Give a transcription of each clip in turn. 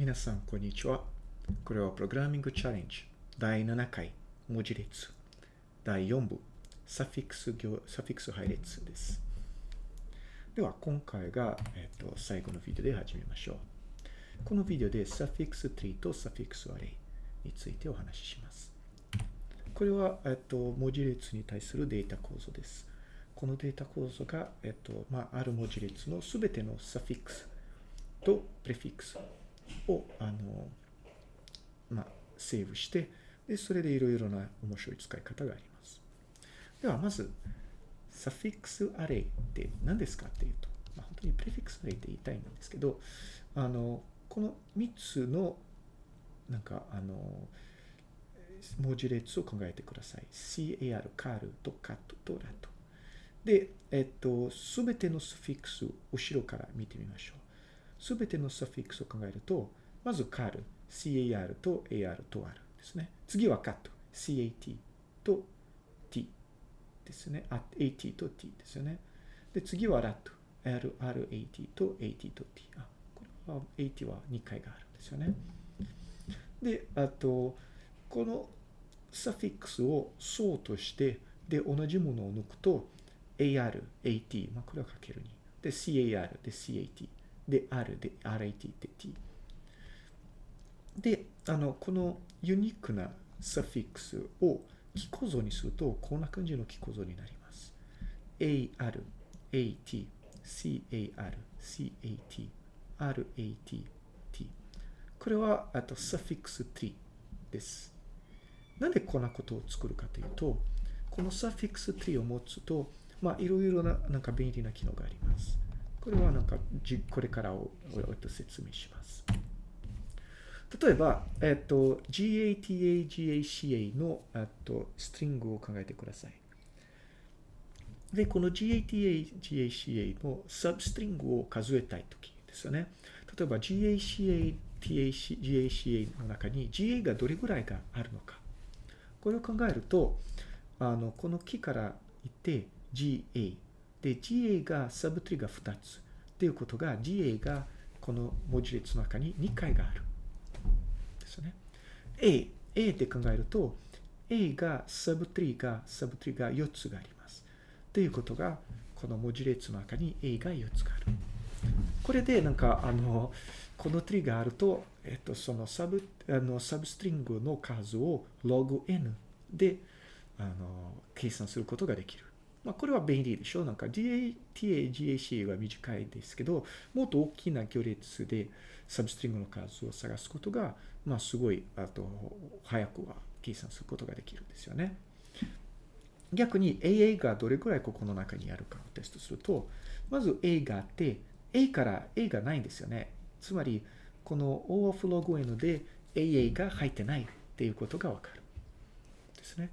皆さん、こんにちは。これはプログラミングチャレンジ第7回文字列第4部サフィックス行サフィックス配列です。では、今回が、えっと最後のビデオで始めましょう。このビデオでサフィックスツリーとサフィックスアレイについてお話しします。これは、えっと、文字列に対するデータ構造です。このデータ構造が、えっと、まあ、ある文字列のすべてのサフィックスとプレフィックスを、あの、まあ、セーブして、で、それでいろいろな面白い使い方があります。では、まず、サフィックスアレイって何ですかっていうと、まあ、本当にプレフィックスアレイって言いたいんですけど、あの、この3つの、なんか、あの、文字列を考えてください。car、カールとカットとラット。で、えっと、すべてのスフィックス、後ろから見てみましょう。すべてのスフィックスを考えると、まずカール、car と ar と r ですね。次はカット、cat と t ですね。あ at と t ですよね。で、次はラット、r、rat と at と t。あ、これは at は2回があるんですよね。で、あと、このサフィックスを層として、で、同じものを抜くと、AR、AT、まあ、これはかける2。で、CAR で CAT。で、R で RAT で T。で、あの、このユニークなサフィックスを記構造にすると、こんな感じの記構造になります。AR、AT、CAR、CAT、RAT、T。これは、あと、サフィックス tree です。なんでこんなことを作るかというと、このサフィックス tree を持つと、まあ、いろいろな、なんか便利な機能があります。これはなんか、これからを、説明します。例えば、えっと、gata, gaca の、えっと、ストリングを考えてください。で、この gata, gaca のサブストリングを数えたいときですよね。例えば GACATAGACA の中に ga がどれぐらいがあるのか。これを考えると、あの、この木から行って GA。で、GA がサブトリが2つ。っていうことが GA がこの文字列の中に2回がある。ですよね。A。A って考えると、A がサブトリが、サブトリが4つがあります。っていうことが、この文字列の中に A が4つがある。これでなんか、あの、このトリがあると、えっと、そのサブ、あの、サブストリングの数を log n で、あの、計算することができる。まあ、これは便利でしょ？なんか DATA、GAC は短いですけど、もっと大きな行列でサブストリングの数を探すことが、まあ、すごい、あと、早くは計算することができるんですよね。逆に AA がどれくらいここの中にあるかをテストすると、まず A があって、A から A がないんですよね。つまり、この O of log n で AA が入ってないっていうことがわかる。ですね。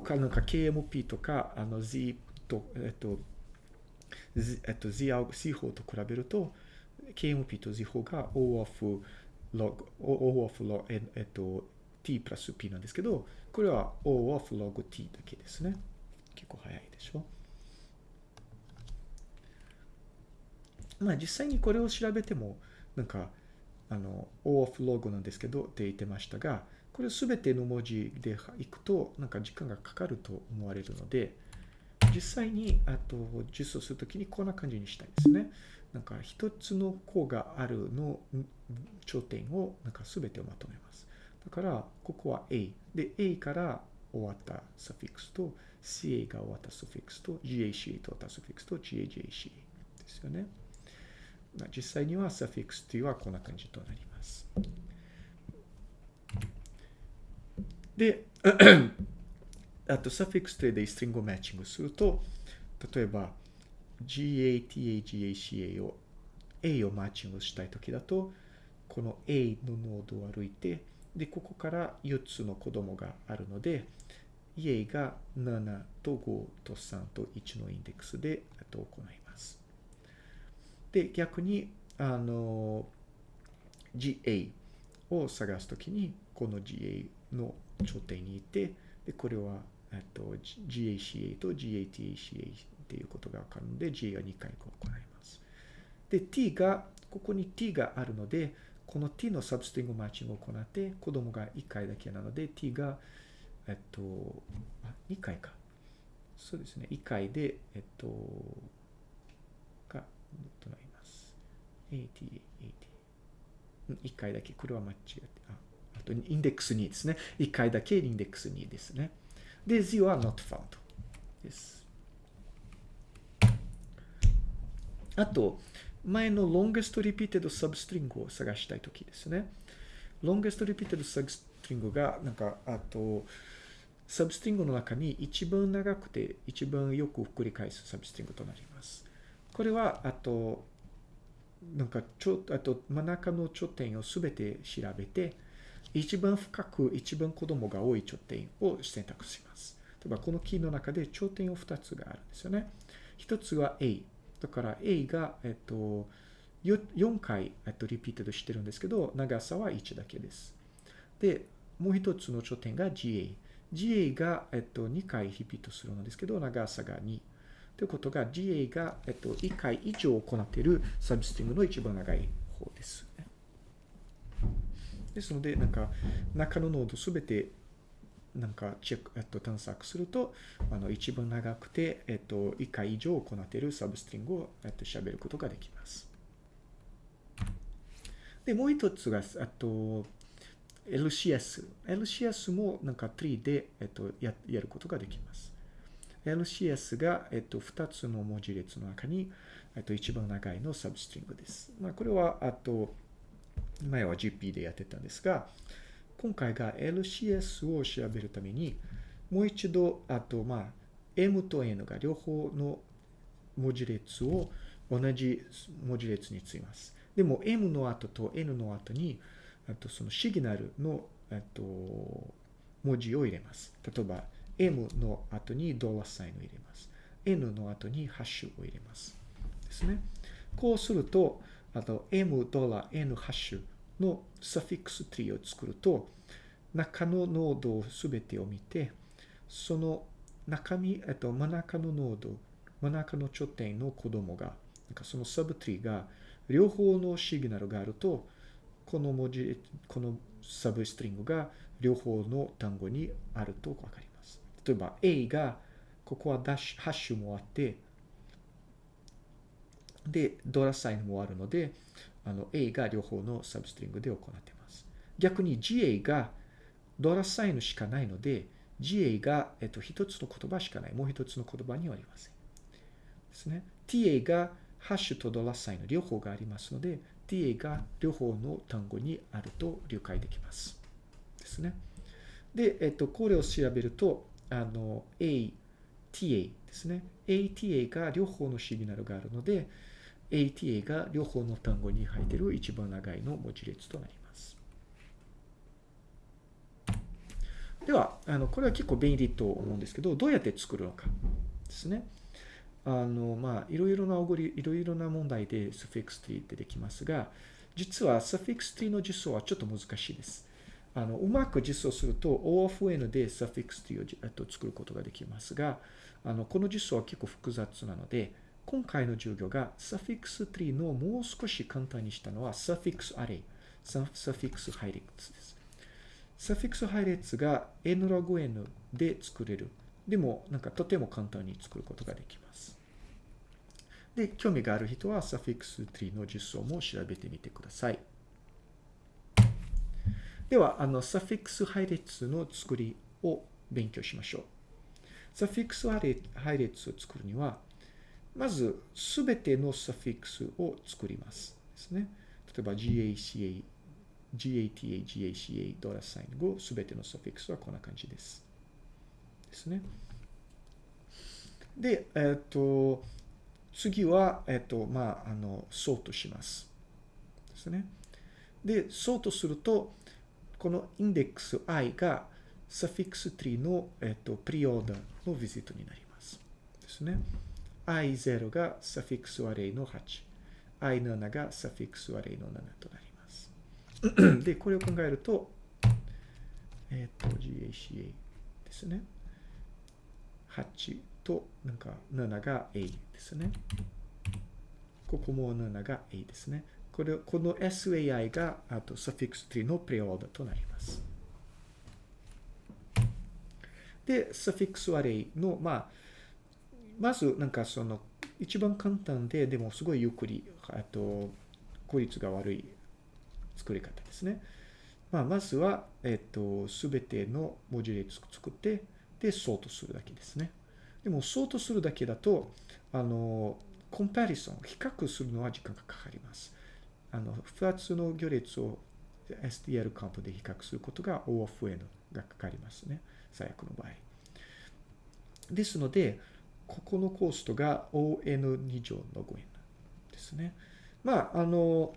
他なんか KMP とか、あの Z と、えっと、Z, えっと、Z, Z 法と比べると、KMP と Z 法が O of log, O of log, えっと、T プラス P なんですけど、これは O of log T だけですね。結構早いでしょ。まあ実際にこれを調べても、なんか、あの、O of log なんですけどって言ってましたが、これすべての文字でいくと、なんか時間がかかると思われるので、実際に、あと、実装するときにこんな感じにしたいですね。なんか一つの項があるの頂点を、なんかすべてをまとめます。だから、ここは A。で、A から終わったサフィックスと、CA が終わったサフィックスと、GACA と終わったサフィックスと、GAGACA ですよね。実際にはサフィックス t はこんな感じとなります。で、あと、サフィックス t でストリングをマッチングすると、例えば、GATAGACA を A をマッチングしたいときだと、この A のノードを歩いて、で、ここから4つの子供があるので、A が7と5と3と1のインデックスで行います。で、逆に、あの、GA を探すときに、この GA の頂点にいて、で、これは、えっと、GACA と GATACA っていうことがわかるので、GA は2回行います。で、T が、ここに T があるので、この t のサブストリングマッチングを行って、子供が1回だけなので、t が、えっと、あ、2回か。そうですね。1回で、えっと、が、となります。AT、AT。1回だけ。これは間違って、あと、インデックス2ですね。1回だけインデックス2ですね。で、z は not found です。あと、前の longest repeated substring を探したいときですね。longest repeated substring が、なんか、あと、サブストリングの中に一番長くて一番よく繰り返すサブストリングとなります。これは、あと、なんか、ちょ、あと、真ん中の頂点をすべて調べて、一番深く、一番子供が多い頂点を選択します。例えば、このキーの中で頂点を2つがあるんですよね。1つは A。だから A が、えっと、4回、えっと、リピートしてるんですけど、長さは1だけです。で、もう一つの頂点が GA。GA が、えっと、2回リピートするのですけど、長さが2。ということが、GA が、えっと、1回以上行っているサブストリングの一番長い方です、ですので、なんか、中のノードすべて、なんか、チェック、えっと、探索すると、あの、一番長くて、えっと、1回以上行っているサブストリングを、えっと、喋ることができます。で、もう一つが、あと、LCS。LCS もなんか tree で、えっと、ややることができます。LCS が、えっと、2つの文字列の中に、えっと、一番長いのサブストリングです。まあ、これは、あと、前は GP でやってたんですが、今回が LCS を調べるために、もう一度、あと、まあ、M と N が両方の文字列を同じ文字列についます。でも M の後と N の後に、あとそのシグナルの、えっと、文字を入れます。例えば、M の後にドラサインを入れます。N の後にハッシュを入れます。ですね。こうすると、あと M ドラ N ハッシュのサフィックスツリーを作ると、中のノードをすべてを見て、その中身、えっと、真ん中のノード、真ん中の頂点の子供が、なんかそのサブツリーが両方のシグナルがあると、この文字、このサブストリングが両方の単語にあるとわかります。例えば A が、ここはダッシュ、ハッシュもあって、で、ドラサインもあるので、あの A が両方のサブストリングで行っています。逆に GA がドラサインしかないので、GA が、えっと、一つの言葉しかない。もう一つの言葉にはありません。ですね。TA がハッシュとドラサインの両方がありますので、TA が両方の単語にあると理解できます。ですね。で、えっと、これを調べると、あの、A、TA ですね。ATA が両方のシグナルがあるので、ATA が両方の単語に入っている一番長いの文字列となります。では、あの、これは結構便利と思うんですけど、どうやって作るのかですね。あの、まあ、いろいろなおごり、いろいろな問題でスフィックス t ってできますが、実はスフィックス t の実装はちょっと難しいです。あの、うまく実装すると O of N でスフィックス t をと作ることができますが、あの、この実装は結構複雑なので、今回の授業がサフィックス t のもう少し簡単にしたのはサフィックスアレイ、サフィックス配列です。サフィックス配列が n log n で作れる。でも、なんかとても簡単に作ることができます。で、興味がある人はサフィックス3の実装も調べてみてください。では、あの、サフィックス配列の作りを勉強しましょう。サフィックス配列を作るには、まず、すべてのサフィックスを作ります。ですね。例えば、GACA、GATA、GACA、ドラサイン後、すべてのサフィックスはこんな感じです。ですね。で、えっ、と、次は、えっと、まあ、あの、ソートします。ですね。で、ソートすると、このインデックス i がサフィックス3の、えっと、プリオーダーのビジットになります。ですね。I0 がサフィックスアレイの8。i7 がサフィックスアレイの7となります。で、これを考えると、えっと、GACA ですね。8と、なんか7が A ですね。ここも7が A ですね。これ、この SAI が、あと、サフィックス3のプレオーダーとなります。で、サフィックスアレイの、まあ、まず、なんかその、一番簡単で、でもすごいゆっくり、あと、効率が悪い作り方ですね。まあ、まずは、えっと、すべての文字列作って、で、ソートするだけですね。でも、ソートするだけだと、あの、コンパリソン、比較するのは時間がかかります。あの、二つの行列を STL カウントで比較することが O of N がかかりますね。最悪の場合。ですので、ここのコストが ON2 乗の5円ですね。まあ、あの、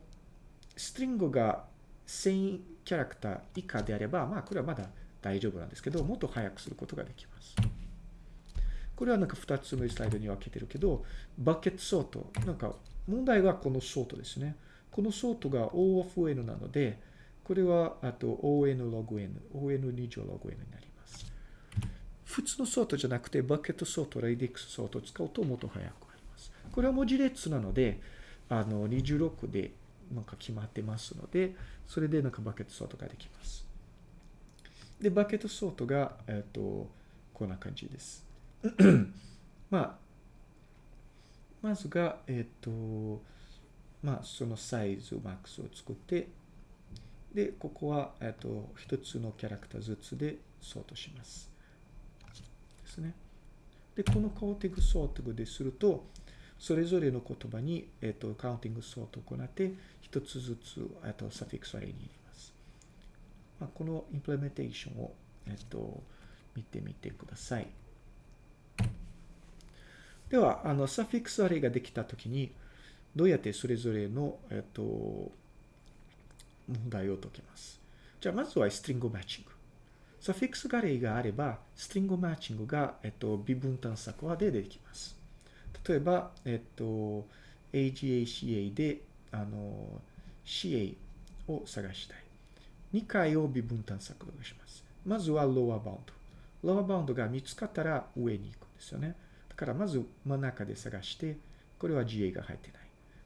ストリングが1000キャラクター以下であれば、まあ、これはまだ大丈夫なんですけど、もっと早くすることができます。これはなんか2つのスライドに分けてるけど、バケットソート。なんか問題はこのソートですね。このソートが O of N なので、これはあと ON log N、ON2 乗 log N になります。普通のソートじゃなくて、 bucket sort、radix sort を使うともっと早くなります。これは文字列なので、あの、26でなんか決まってますので、それでなんか bucket sort ができます。で、 bucket sort が、えっ、と、こんな感じです。まあ、まずが、えっ、と、まあ、そのサイズ、マックスを作って、で、ここは、えっ、と、一つのキャラクターずつでソートします。ですね。で、この counting sort ですると、それぞれの言葉に、えっ、と、 counting sort を行って、一つずつ、えっ、と、 suffix array に入れます。まあ、この implementation を、えっ、と、見てみてください。では、あの、 suffix array ができたときに、どうやってそれぞれの、えっ、と、問題を解けます。じゃあ、まずは string matching。 suffix array があれば、 string matching が、えっと、二分探索はでできます。例えば、えっと、AGACA で、あの、CA を探したい。2回を二分探索します。まずは lower bound。 lower bound が見つかったら上に行くんですよね。だからまず真ん中で探して、これは GA が入ってない。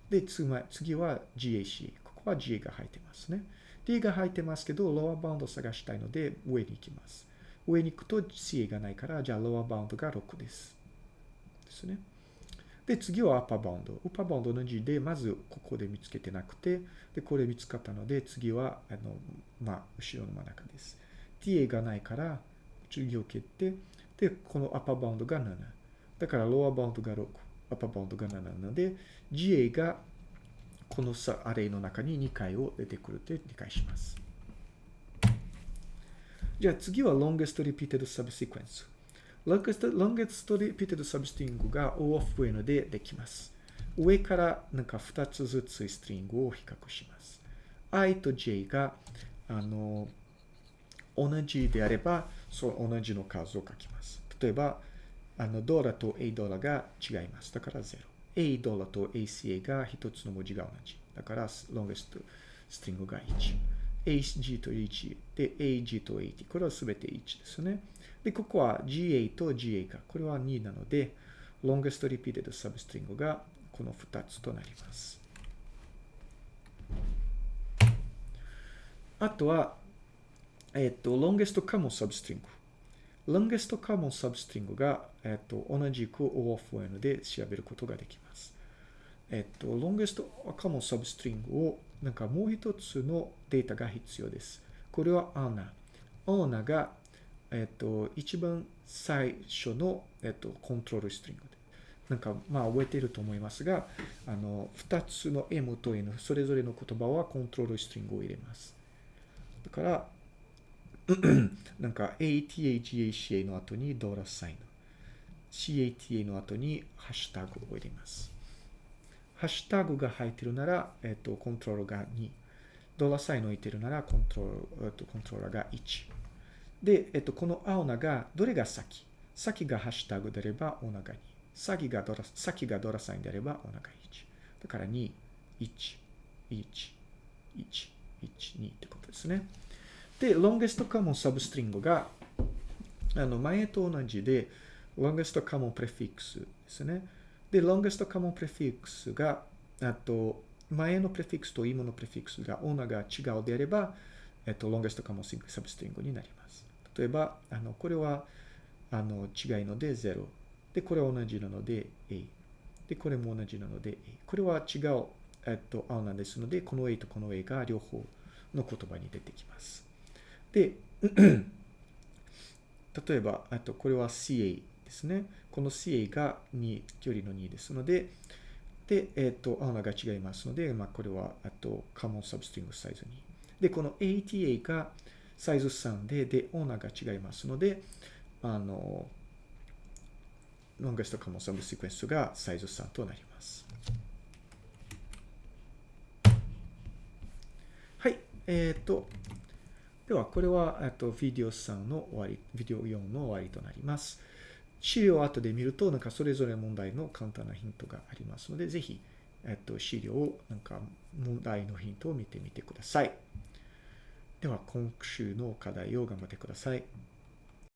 で、次は GACA。ここは GA が入ってますね。D が入ってますけど、ロアバウンドを探したいので上に行きます。上に行くと CA がないから、じゃあロアバウンドが6です。ですね。で、次はアッパーバウンド。アッパーバウンドの字で、まずここで見つけてなくて、で、これ見つかったので、次は、あの、まあ、後ろの真ん中です。TA がないから、次を蹴って、で、このアッパーバウンドが7。だから、ロアバウンドが6、アッパーバウンドが7なので、GA がこのアレイの中に2回を出てくると理解します。じゃあ次は longest repeated subsequence。longest, longest repeated substring が O of N でできます。上からなんか2つずつストリングを比較します。i と j があの同じであれば、そう同じの数を書きます。例えば、あのドラと a ドラが違います。だから0。A ドラと ACA が一つの文字が同じ。だから、longest ストリングが1。AG と AG で AG と AT。これはすべて1ですね。で、ここは GA と GA が、これは2なので、longest repeated substring がこの2つとなります。あとは、えっと、longest common substring。Longest common substring が、えっと、同じく O of N で調べることができます。えっと、longest common substring をなんかもう一つのデータが必要です。これは ANA。ANA が、えっと、一番最初の、えっと、コントロールストリングで。なんか、まあ、覚えていると思いますが、あの、二つの M と N、それぞれの言葉はコントロールストリングを入れます。だから、なんか ATAGACA の後にドラサイン。CATA の後にハッシュタグを入れます。ハッシュタグが入ってるなら、えっと、コントロールが2。ドラサイン置いてるなら、コントロール、えっと、コントローラーが1。で、えっと、この青菜が、どれが先？先がハッシュタグであれば、おなが2。先がドラ、先がドラサインであれば、おなが1。だから2、1、1、1、1、2ってことですね。で、longest common substring が、あの、前と同じで、longest common prefix ですね。で、longest common prefix が、あと、前のプレフィックスと今のプレフィックスがオーナーが違うであれば、えっと、longest common substring になります。例えば、あの、これは、あの、違いので0。で、これは同じなので A。で、これも同じなので A。これは違う、えっと、青なんですので、この A とこの A が両方の言葉に出てきます。で、例えば、あと、これは CA ですね。この CA が2、距離の2ですので、で、えっ、と、青が違いますので、まあ、これは、あと、カモンサブストリングサイズ2。で、この ATA がサイズ3で、で、オーナーが違いますので、あの、ロンゲストカモンサブシクエンスがサイズ3となります。はい。えっ、ー、と、では、これは、えっと、ビデオ3の終わり、ビデオ4の終わりとなります。資料を後で見ると、なんかそれぞれ問題の簡単なヒントがありますので、ぜひ、えっと、資料を、なんか問題のヒントを見てみてください。では、今週の課題を頑張ってください。